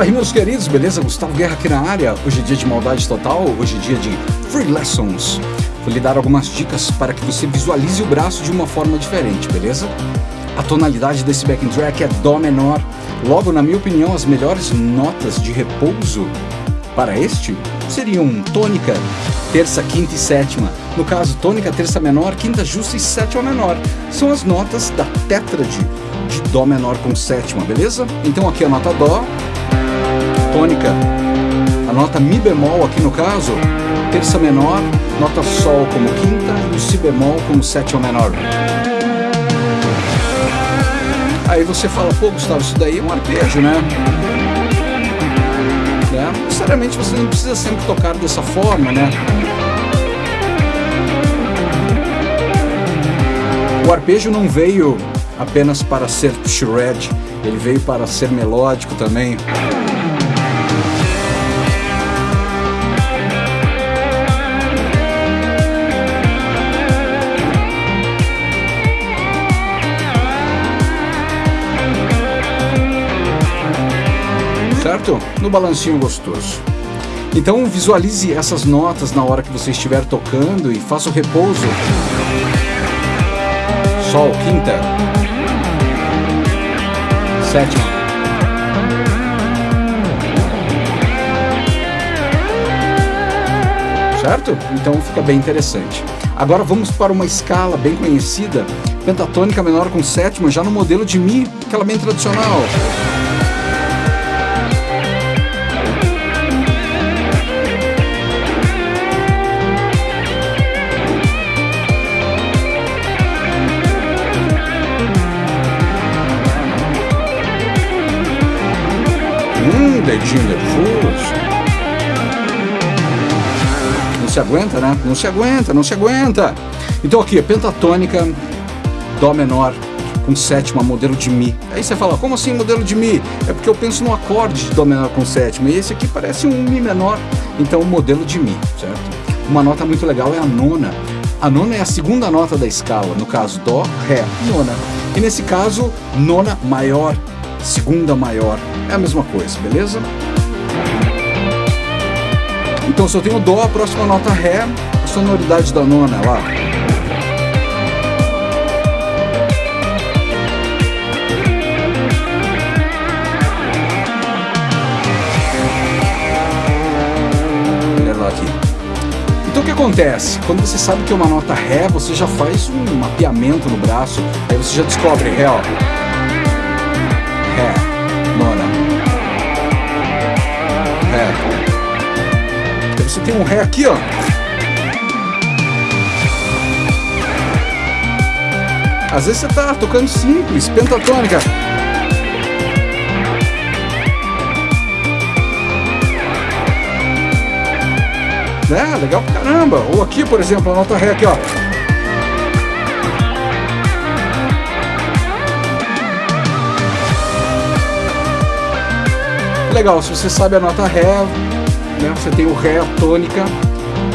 Fala aí meus queridos, beleza? Gustavo Guerra aqui na área. Hoje é dia de maldade total, hoje é dia de Free Lessons. Vou lhe dar algumas dicas para que você visualize o braço de uma forma diferente, beleza? A tonalidade desse backing track é Dó menor. Logo, na minha opinião, as melhores notas de repouso para este seriam tônica, terça, quinta e sétima. No caso, tônica, terça menor, quinta justa e sétima menor. São as notas da tétrade de Dó menor com sétima, beleza? Então aqui a nota Dó, tônica, a nota Mi bemol aqui no caso, terça menor, nota Sol como quinta e o Si bemol como sétima menor. Aí você fala, pô Gustavo, isso daí é um arpejo, né? né? Necessariamente você não precisa sempre tocar dessa forma, né? O arpejo não veio apenas para ser shred, ele veio para ser melódico também. Certo? No balancinho gostoso. Então visualize essas notas na hora que você estiver tocando e faça o repouso. Sol, quinta. Sétima. Certo? Então fica bem interessante. Agora vamos para uma escala bem conhecida, pentatônica menor com sétima, já no modelo de Mi, aquela bem tradicional. Dedinho nervoso. Não se aguenta, né? Não se aguenta, não se aguenta. Então aqui, pentatônica, Dó menor, com sétima, modelo de Mi. Aí você fala, como assim modelo de Mi? É porque eu penso no acorde de Dó menor com sétima, e esse aqui parece um Mi menor, então modelo de Mi, certo? Uma nota muito legal é a nona. A nona é a segunda nota da escala, no caso Dó, Ré, nona. E nesse caso, nona maior, segunda maior, é a mesma coisa, beleza? Então se eu tenho Dó, a próxima nota Ré, a sonoridade da nona. Olha lá. Então o que acontece? Quando você sabe que é uma nota Ré, você já faz um mapeamento no braço, aí você já descobre Ré, ó. Ré. Aí você tem um Ré aqui, ó. Às vezes você tá tocando simples, pentatônica. É, legal pra caramba. Ou aqui, por exemplo, a nota Ré aqui, ó. Legal, se você sabe a nota Ré, né, você tem o Ré, a tônica,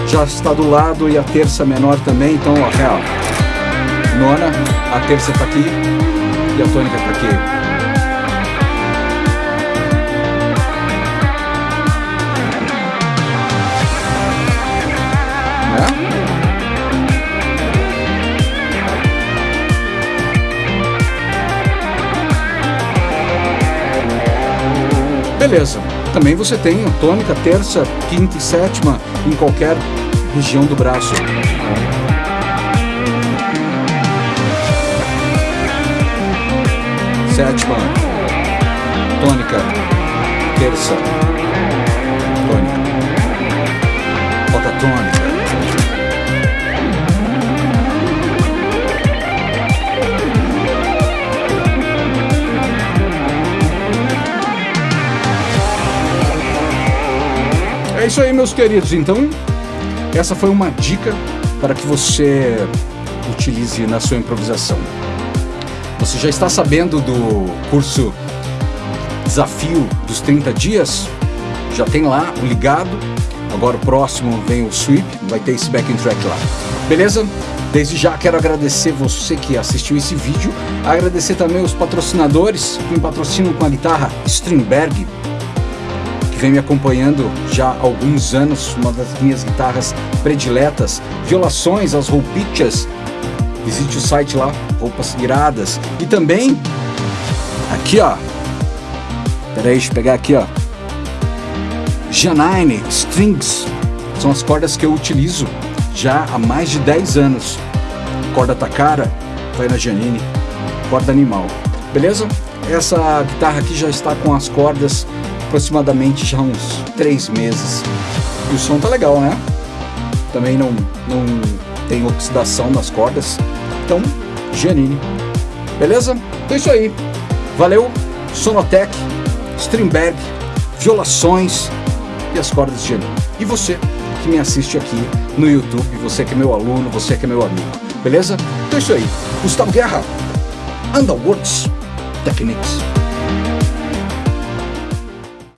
já está do lado e a terça menor também, então ó, Ré, ó. nona, a terça está aqui e a tônica está aqui. Beleza. Também você tem tônica, terça, quinta e sétima em qualquer região do braço. Sétima, tônica, terça, tônica, bota isso aí, meus queridos. Então, essa foi uma dica para que você utilize na sua improvisação. Você já está sabendo do curso Desafio dos 30 Dias? Já tem lá o ligado. Agora o próximo vem o sweep, vai ter esse backing track lá. Beleza? Desde já quero agradecer você que assistiu esse vídeo, agradecer também os patrocinadores que me patrocinam com a guitarra Stringberg, que vem me acompanhando já há alguns anos, uma das minhas guitarras prediletas, violações, as roupichas. Visite o site lá, roupas iradas. E também, aqui ó, peraí, deixa eu pegar aqui ó, Janine Strings, são as cordas que eu utilizo já há mais de 10 anos. Corda cara, vai na Janine, corda animal, beleza? Essa guitarra aqui já está com as cordas aproximadamente já uns 3 meses. E o som tá legal, né? Também não, não tem oxidação nas cordas. Então, Janine. Beleza? Então é isso aí. Valeu, Sonotec, Strindberg, violações e as cordas de Janine. E você que me assiste aqui no YouTube, você que é meu aluno, você que é meu amigo. Beleza? Então é isso aí. Gustavo Guerra, Underworlds Techniques.